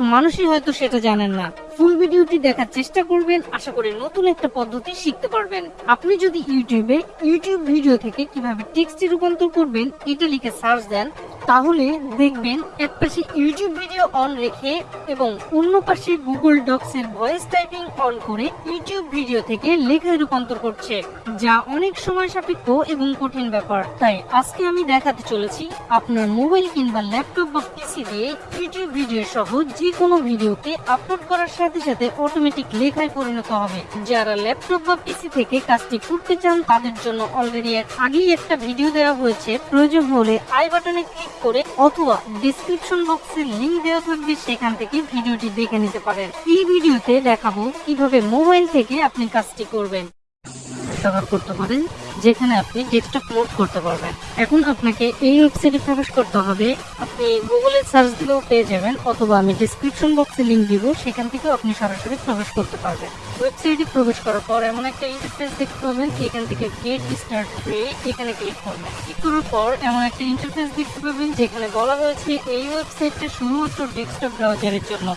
মানুষই হয়তো সেটা জানেন না। ফুল ভিডিওটি দেখার চেষ্টা করবেন। আশা করি নতুন একটা পদ্ধতি শিখতে পারবেন। আপনি যদি ইউটিউবে ইউটিউব ভিডিও থেকে কীভাবে টেক্সটে রূপান্তর করবেন, এটা লিখে সার্চ দেন, তাহলে দেখবেন এক পাশে ইউটিউব ভিডিও অন রেখে এবং অন্য পাশে গুগল ডক্স এর ভয়েস টাইপিং অন করে ইউটিউব ভিডিও থেকে লেখায় রূপান্তর করছে, যা অনেক সময় সাপেক্ষ এবং কঠিন ব্যাপার। তাই আজকে আমি দেখাতে চলেছি আপনার মোবাইল কিংবা ল্যাপটপ বা পিসি দিয়ে ইউটিউব ভিডিও সহ যে কোনো ভিডিওকে আপলোড করার সাথে সাথে সাথে অটোমেটিক লেখায় পরিণত হবে। যারা ল্যাপটপ বা পিসি থেকে কাজটি করতে চান, তাদের জন্য অলরেডি এর আগেই একটা ভিডিও দেওয়া হয়েছে। প্রয়োজন হলে আই বাটনে ক্লিক করে অথবা ডিসক্রিপশন বক্সে লিংক দেওয়া থাকবে, সেখান থেকে ভিডিওটি দেখে নিতে পারেন। এই ভিডিওতে দেখাবো কীভাবে মোবাইল থেকে আপনি কাজটি করবেন। ব্যবহার করতে পারেন। যেখানে আপনি ডেস্কটপ মোড করতে পারবেন। এখন আপনাকে এই ওয়েবসাইটে প্রবেশ করতে হবে। আপনি গুগলে সার্চ দিলেও পেয়ে যাবেন, অথবা আমি ডিসক্রিপশন বক্সে লিংক দিব, সেখান থেকেও আপনি সরাসরি প্রবেশ করতে পারবেন। ওয়েবসাইটে প্রবেশ করার পর এমন একটা ইন্টারফেস দেখতে পাবেন, এখান থেকে গেট স্টার্ট এখানে ক্লিক করবেন। ক্লিক করার পর এমন একটা ইন্টারফেস দেখতে পাবেন, যেখানে বলা হয়েছে এই ওয়েবসাইটটা শুধুমাত্র ডেস্কটপ ব্রাউজারের জন্য।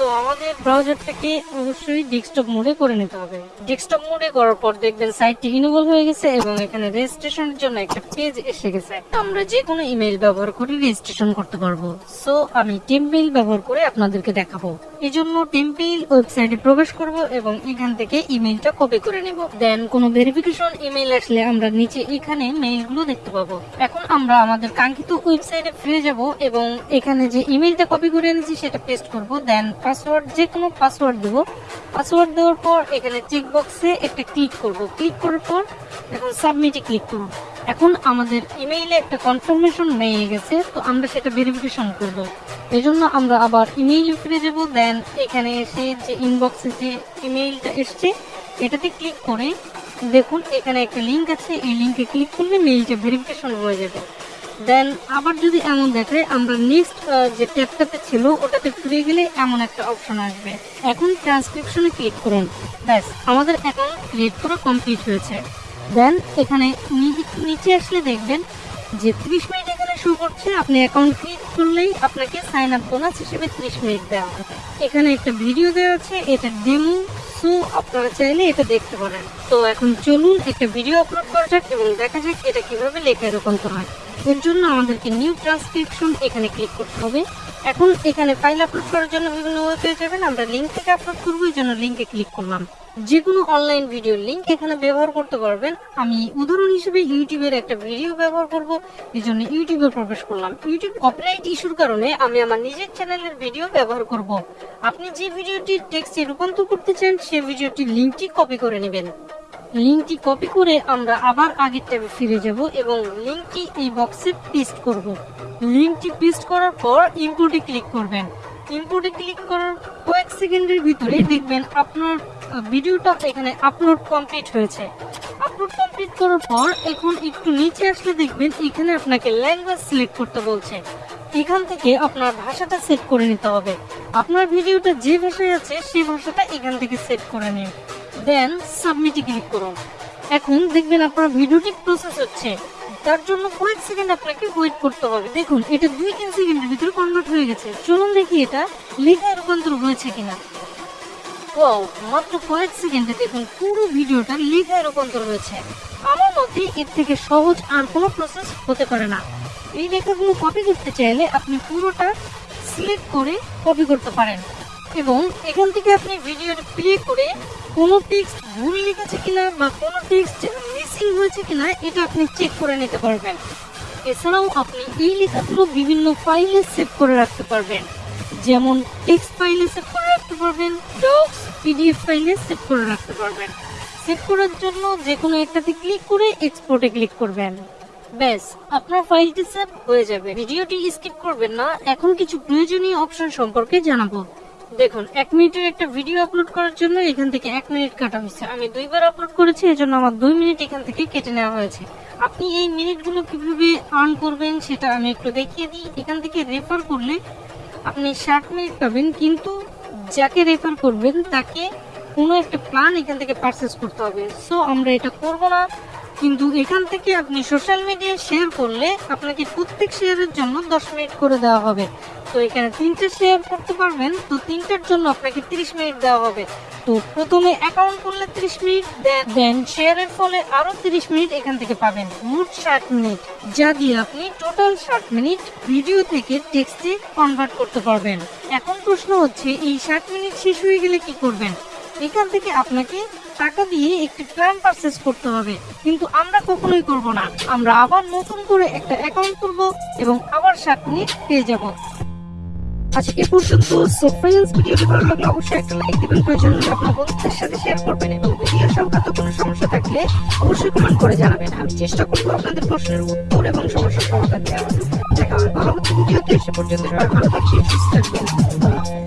তো আমাদের ব্রাউজারটাকে অবশ্যই ডেস্কটপ মোডে করে নিতে হবে। ডেস্কটপ মোডে করার পর দেখবেন সাইটটি ইনেবল হয়ে গেছে এবং এখানে রেজিস্ট্রেশনের জন্য একটা পেজ এসে গেছে। আমরা যে কোনো ইমেল ব্যবহার করে রেজিস্ট্রেশন করতে পারব। সো আমি টেম্পেল ব্যবহার করে আপনাদেরকে দেখাবো। এই জন্য টেম্পেল ওয়েবসাইটে প্রবেশ করব এবং এখান থেকে ইমেলটা কপি করে নেব। দেন কোনো ভেরিফিকেশন ইমেল আসলে আমরা নিচে এখানে মেইলগুলো দেখতে পাবো। এখন আমরা আমাদের কাঙ্ক্ষিত ওয়েবসাইটে ফিরে যাব এবং এখানে যে ইমেলটা কপি করে এনেছি সেটা পেস্ট করব। দেন পাসওয়ার্ড যে কোনো পাসওয়ার্ড দেব। পাসওয়ার্ড দেওয়ার পর এখানে চেক বক্সে একটা ক্লিক করব। ক্লিক করার পর এখন সাবমিটে ক্লিক করব। এখন আমাদের ইমেইলে একটা কনফার্মেশন হয়ে গেছে, তো আমরা সেটা ভেরিফিকেশন করব। এই জন্য আমরা আবার ইমেইলে ফিরে যাব দেন এখানে এসে যে ইনবক্সে যে ইমেইলটা এসছে, এটাতে ক্লিক করে দেখুন, এখানে একটা লিঙ্ক আছে, এই লিংকে ক্লিক করলে মেইলটা ভেরিফিকেশন হয়ে যাবে। দেন আবার যদি এমন দেখায় আমরা নেক্সট যে ট্যাবটাতে ছিল, ওটাতে ফিরে গেলে এমন একটা অপশন আসবে। এখন ট্রান্সক্রিপশনে ক্লিক করুন। ব্যাস, আমাদের অ্যাকাউন্ট ক্রিয়েট করা কমপ্লিট হয়েছে। দেন এখানে নিচে আসলে দেখবেন যে ত্রিশ মিনিট এখানে শো করছে। আপনি অ্যাকাউন্ট ক্রিয়েট করলেই আপনাকে সাইন আপ বোনাস হিসেবে ত্রিশ মিনিট দেওয়া হবে। এখানে একটা ভিডিও দেওয়া আছে, এটা ডেমো সো আপনারা চাইলে এটা দেখতে পারেন। তো এখন চলুন, একটা ভিডিও আপলোড করা যাক এবং দেখা যাক এটা কীভাবে লেখায় রূপান্তর হয়। এর জন্য আমাদেরকে নিউ ট্রান্সক্রিপশন এখানে ক্লিক করতে হবে। এখন এখানে ফাইল আপলোড করার জন্য বিভিন্ন ওয়েব পেয়ে যাবেন, আমরা লিঙ্ক থেকে আপলোড করব, এই জন্য লিঙ্কে ক্লিক করলাম। যে কোনো অনলাইন ভিডিও লিঙ্ক এখানে ব্যবহার করতে পারবেন। আমি উদাহরণ হিসেবে ইউটিউবের একটা ভিডিও ব্যবহার করব, এই জন্য ইউটিউবে প্রবেশ করলাম। ইউটিউব কপিরাইট ইস্যুর কারণে আমি আমার নিজের চ্যানেলের ভিডিও ব্যবহার করব। আপনি যে ভিডিওটি টেক্সটে রূপান্তর করতে চান সেই ভিডিওটির লিঙ্কটি কপি করে নেবেন। লিঙ্কটি কপি করে আমরা আবার আগের ট্যাবে ফিরে যাব এবং লিঙ্কটি এই বক্সে পেস্ট করব। লিঙ্কটি পেস্ট করার পর ইম্পোর্টে ক্লিক করবেন। ইম্পোর্টে ক্লিক করার কয়েক সেকেন্ডের ভিতরে দেখবেন আপনার ভিডিওটা এখানে আপলোড কমপ্লিট হয়েছে। আপলোড কমপ্লিট করার পর এখন একটু নিচে আসলে দেখবেন এখানে আপনাকে ল্যাঙ্গুয়েজ সিলেক্ট করতে বলছে। এখান থেকে আপনার ভাষাটা সেট করে নিতে হবে। আপনার ভিডিওটা যে ভাষায় আছে সেই ভাষাটা এখান থেকে সেট করে নিন। দেন সাবমিটে ক্লিক করুন। এখন দেখবেন আপনার ভিডিওটি প্রসেস হচ্ছে। তার জন্য কয়েক সেকেন্ড আপনাকে ওয়েট করতে হবে। দেখুন, এটা দুই তিন সেকেন্ডের ভিতরে কনভার্ট হয়ে গেছে। চলুন দেখি এটা লেখায় রূপান্তর হয়েছে কিনা। ওয়াও মাত্র কয়েক সেকেন্ডে দেখুন, পুরো ভিডিওটা লেখায় রূপান্তর হয়েছে আমার মতে এর থেকে সহজ আর কোনো প্রসেস হতে পারে না। এই লেখাগুলো কপি করতে চাইলে আপনি পুরোটা সিলেক্ট করে কপি করতে পারেন। এবং এখান থেকে আপনি ভিডিওটা প্লে করে কোনো টেক্সট ভুল লিখেছে কিনা বা কোনো টেক্সট মিসিং হয়েছে কিনা, এটা আপনি চেক করে নিতে পারবেন। এছাড়াও আপনি এই লেখাগুলো বিভিন্ন ফাইলে সেভ করে রাখতে পারবেন। যেমন টেক্সট ফাইলে সেভ করে রাখতে পারবেন ডক্স পিডিএফ ফাইলে সেভ করে রাখতে পারবেন। সেভ করার জন্য যে কোনো একটাতে ক্লিক করে এক্সপোর্টে ক্লিক করবেন। ব্যাস, আপনার ফাইলটি সেভ হয়ে যাবে। ভিডিওটি স্কিপ করবেন না। এখন কিছু প্রয়োজনীয় অপশন সম্পর্কে জানাব। দেখুন, এক মিনিটের একটা ভিডিও আপলোড করার জন্য এখান থেকে এক মিনিট কাটা হয়েছে। আমি দুইবার আপলোড করেছি, এজন্য আমার দুই মিনিট এখান থেকে কেটে নেওয়া হয়েছে। আপনি এই মিনিটগুলো কীভাবে আর্ন করবেন সেটা আমি একটু দেখিয়ে দিই। এখান থেকে রেফার করলে আপনি ষাট মিনিট পাবেন, কিন্তু যাকে রেফার করবেন তাকে কোনো একটা প্ল্যান এখান থেকে পারচেস করতে হবে। সো আমরা এটা করব না। কিন্তু এখান থেকে আপনি সোশ্যাল মিডিয়ায় শেয়ার করলে আপনাকে প্রত্যেক শেয়ারের জন্য দশ মিনিট করে দেওয়া হবে। তো এখানে তিনটে শেয়ার করতে পারবেন, তো তিনটার জন্য আপনাকে তিরিশ মিনিট দেওয়া হবে। তো প্রথমে অ্যাকাউন্ট করলে তিরিশ মিনিট দেন শেয়ারের ফলে আরও তিরিশ মিনিট এখান থেকে পাবেন। মোট ষাট মিনিট যা দিয়ে আপনি টোটাল ষাট মিনিট ভিডিও থেকে টেক্সটে কনভার্ট করতে পারবেন। এখন প্রশ্ন হচ্ছে, এই ষাট মিনিট শেষ হয়ে গেলে কি করবেন? এখান থেকে আপনাকে টাকা দিয়ে একটি প্ল্যান পারচেস করতে হবে। কিন্তু আমরা কখনোই করব না। আমরা আবার নতুন করে একটা অ্যাকাউন্ট খুলবো এবং আবার ষাট মিনিট পেয়ে যাব। আজকে পর্যন্ত। সো ফ্রেন্ডস ভিডিওটি ভালো লাগলে অবশ্যই একটা লাইক দিবেন, প্রয়োজন হলে আপনার বন্ধুদের সাথে শেয়ার করবেন এবং ভিডিও সংক্রান্ত কোনো সমস্যা থাকলে অবশ্যই কমেন্ট করে জানাবেন। আমি চেষ্টা করব আপনাদের প্রশ্নের উত্তর এবং সমস্যার সমাধান দেওয়ার। দেখা হবে পরবর্তী ভিডিওতে। সে পর্যন্ত সবাই ভালো থাকবেন।